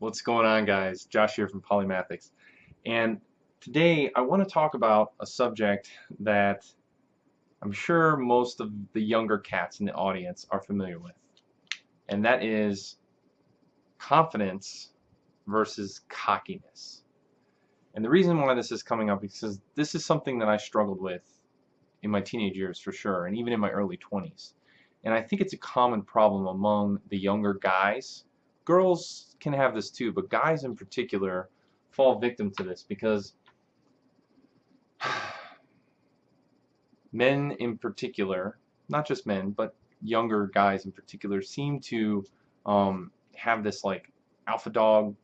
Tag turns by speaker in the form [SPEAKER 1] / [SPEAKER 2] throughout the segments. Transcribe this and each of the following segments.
[SPEAKER 1] What's going on guys? Josh here from Polymathics. And today I want to talk about a subject that I'm sure most of the younger cats in the audience are familiar with and that is confidence versus cockiness. And the reason why this is coming up is because this is something that I struggled with in my teenage years for sure and even in my early 20s and I think it's a common problem among the younger guys girls can have this too, but guys in particular fall victim to this because men in particular, not just men, but younger guys in particular, seem to um, have this like alpha dog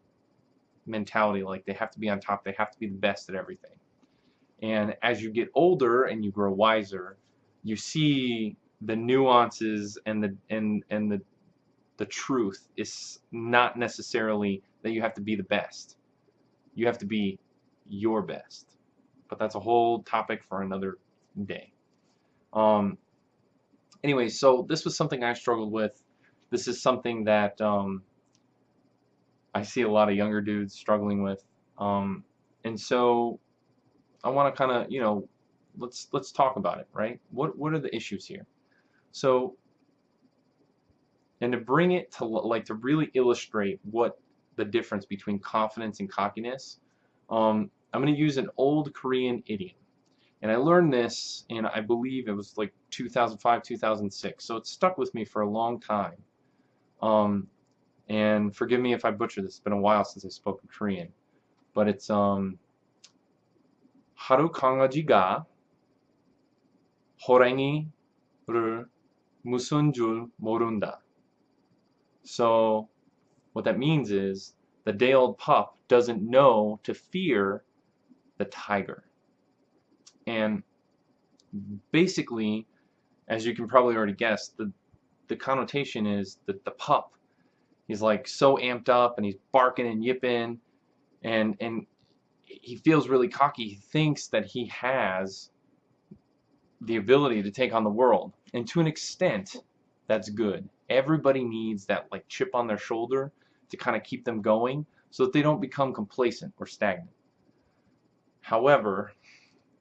[SPEAKER 1] mentality, like they have to be on top, they have to be the best at everything. And as you get older and you grow wiser, you see the nuances and the and and the the truth is not necessarily that you have to be the best. You have to be your best. But that's a whole topic for another day. Um, anyway, so this was something I struggled with. This is something that um, I see a lot of younger dudes struggling with. Um, and so I want to kind of, you know, let's let's talk about it, right? What what are the issues here? So and to bring it to like to really illustrate what the difference between confidence and cockiness um, I'm going to use an old Korean idiom and I learned this in I believe it was like 2005 2006 so it stuck with me for a long time um, and forgive me if I butcher this it's been a while since I spoke in Korean but it's um 하루 강아지가 호랑이를 무슨 줄 모른다 so what that means is the day-old pup doesn't know to fear the tiger. And basically, as you can probably already guess, the, the connotation is that the pup is like so amped up and he's barking and yipping and and he feels really cocky. He thinks that he has the ability to take on the world. And to an extent, that's good. Everybody needs that like chip on their shoulder to kind of keep them going so that they don't become complacent or stagnant. However,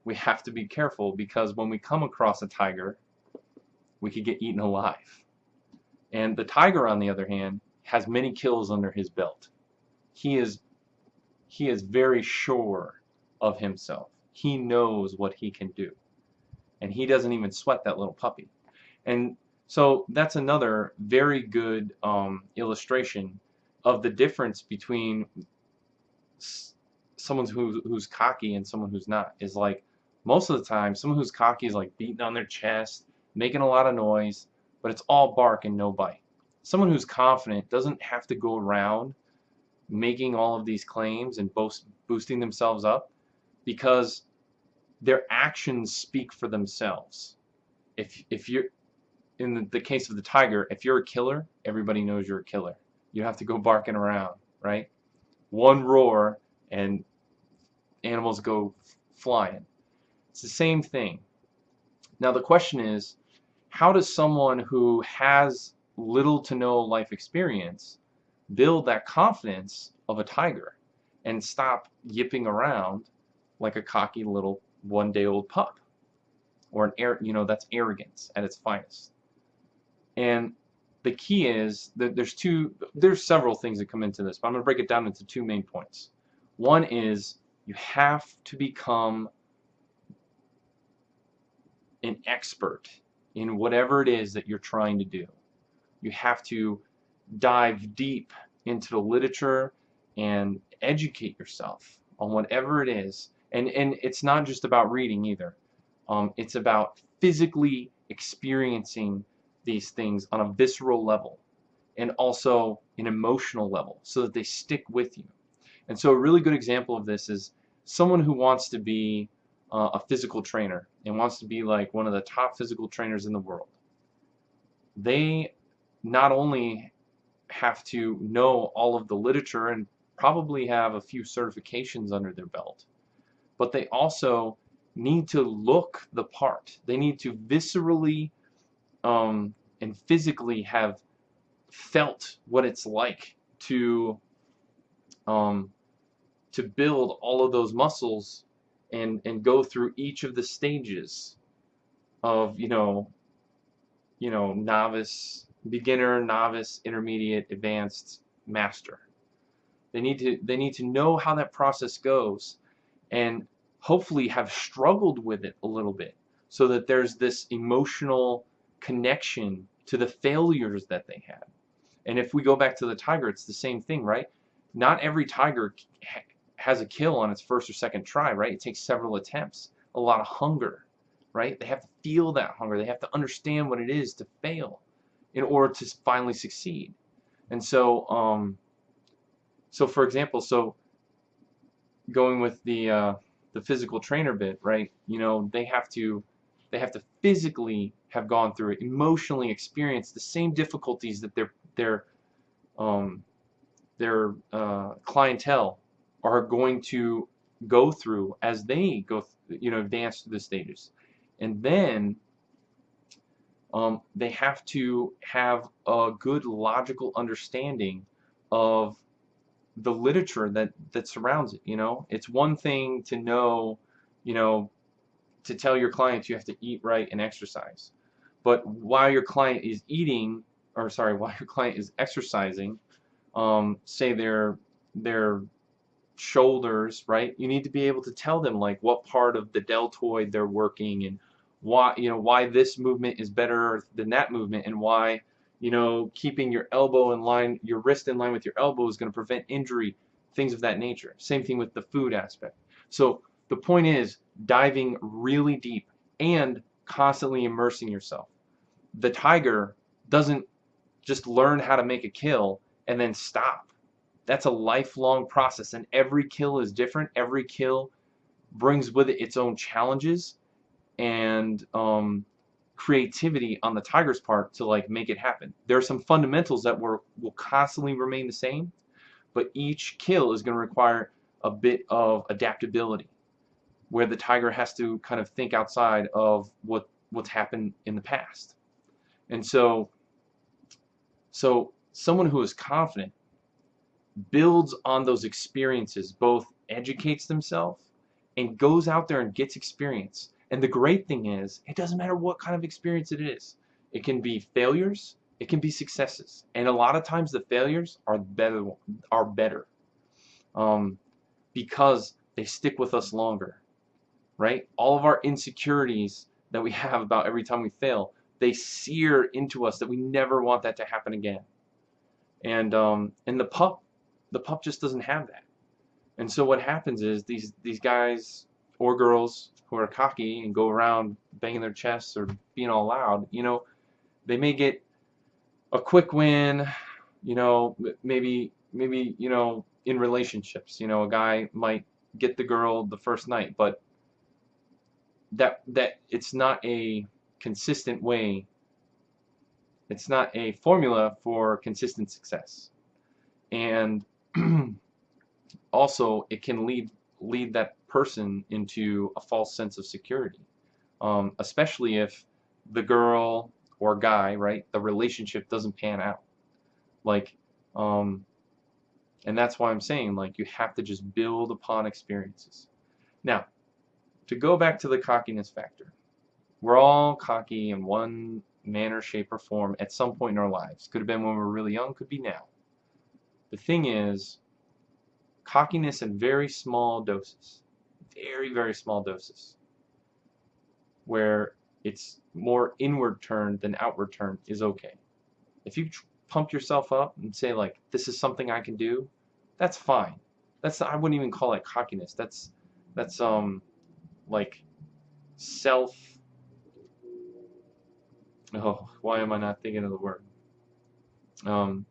[SPEAKER 1] we have to be careful because when we come across a tiger, we could get eaten alive. And the tiger, on the other hand, has many kills under his belt. He is he is very sure of himself. He knows what he can do. And he doesn't even sweat that little puppy. And so that's another very good um, illustration of the difference between someone who, who's cocky and someone who's not. Is like most of the time, someone who's cocky is like beating on their chest, making a lot of noise, but it's all bark and no bite. Someone who's confident doesn't have to go around making all of these claims and boast, boosting themselves up because their actions speak for themselves. If if you're in the case of the tiger, if you're a killer, everybody knows you're a killer. You have to go barking around, right? One roar and animals go flying. It's the same thing. Now the question is, how does someone who has little to no life experience build that confidence of a tiger and stop yipping around like a cocky little one-day-old pup? Or an air, you know, that's arrogance at its finest. And the key is that there's two, there's several things that come into this, but I'm going to break it down into two main points. One is you have to become an expert in whatever it is that you're trying to do. You have to dive deep into the literature and educate yourself on whatever it is. And, and it's not just about reading either. Um, it's about physically experiencing these things on a visceral level and also an emotional level so that they stick with you. And so a really good example of this is someone who wants to be uh, a physical trainer and wants to be like one of the top physical trainers in the world. They not only have to know all of the literature and probably have a few certifications under their belt, but they also need to look the part. They need to viscerally um, and physically have felt what it's like to um, to build all of those muscles and and go through each of the stages of you know you know novice beginner novice intermediate advanced master. They need to they need to know how that process goes and hopefully have struggled with it a little bit so that there's this emotional connection to the failures that they had. And if we go back to the tiger it's the same thing right? Not every tiger has a kill on its first or second try right? It takes several attempts a lot of hunger right? They have to feel that hunger. They have to understand what it is to fail in order to finally succeed. And so, um, so for example, so going with the uh, the physical trainer bit, right? You know, they have to they have to physically have gone through emotionally experience the same difficulties that their their um, their uh, clientele are going to go through as they go, you know, advance through the stages, and then um, they have to have a good logical understanding of the literature that that surrounds it you know? It's one thing to know you know to tell your clients you have to eat right and exercise. But while your client is eating or sorry while your client is exercising um, say their their shoulders right you need to be able to tell them like what part of the deltoid they're working and why you know why this movement is better than that movement and why you know keeping your elbow in line your wrist in line with your elbow is going to prevent injury things of that nature. Same thing with the food aspect. So the point is diving really deep and constantly immersing yourself. The tiger doesn't just learn how to make a kill and then stop. That's a lifelong process and every kill is different. Every kill brings with it its own challenges and um, creativity on the Tigers' part to like make it happen. There are some fundamentals that were, will constantly remain the same, but each kill is going to require a bit of adaptability, where the Tiger has to kind of think outside of what what's happened in the past. And so, so someone who is confident builds on those experiences, both educates themselves and goes out there and gets experience and the great thing is, it doesn't matter what kind of experience it is. It can be failures, it can be successes. And a lot of times the failures are better are better. Um, because they stick with us longer. Right? All of our insecurities that we have about every time we fail, they sear into us that we never want that to happen again. And um, and the pup, the pup just doesn't have that. And so what happens is these these guys or girls who are cocky and go around banging their chests or being all loud, you know, they may get a quick win, you know, maybe maybe, you know, in relationships, you know, a guy might get the girl the first night, but that that it's not a consistent way it's not a formula for consistent success and also it can lead lead that person into a false sense of security. Um, especially if the girl or guy, right, the relationship doesn't pan out. Like, um, and that's why I'm saying, like, you have to just build upon experiences. Now, to go back to the cockiness factor, we're all cocky in one manner, shape, or form at some point in our lives. Could have been when we were really young, could be now. The thing is, cockiness in very small doses very, very small doses where it's more inward turned than outward turned is okay. If you pump yourself up and say like this is something I can do, that's fine. That's I wouldn't even call it cockiness. That's that's um like self oh why am I not thinking of the word um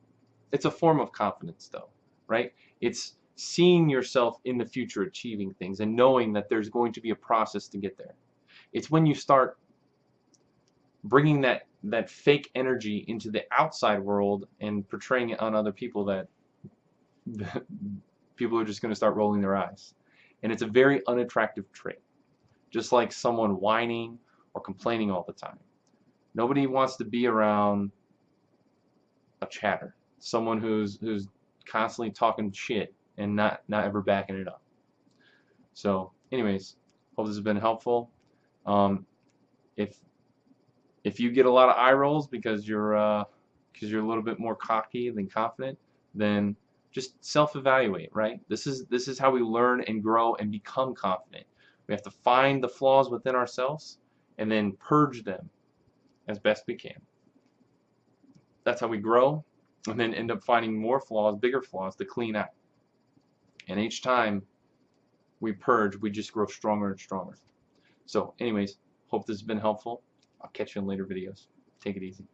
[SPEAKER 1] it's a form of confidence though right it's seeing yourself in the future achieving things and knowing that there's going to be a process to get there. It's when you start bringing that that fake energy into the outside world and portraying it on other people that people are just going to start rolling their eyes. And it's a very unattractive trait. Just like someone whining or complaining all the time. Nobody wants to be around a chatter. Someone who's who's constantly talking shit and not not ever backing it up. So, anyways, hope this has been helpful. Um, if if you get a lot of eye rolls because you're uh, because you're a little bit more cocky than confident, then just self-evaluate. Right? This is this is how we learn and grow and become confident. We have to find the flaws within ourselves and then purge them as best we can. That's how we grow and then end up finding more flaws, bigger flaws to clean out. And each time we purge, we just grow stronger and stronger. So anyways, hope this has been helpful. I'll catch you in later videos. Take it easy.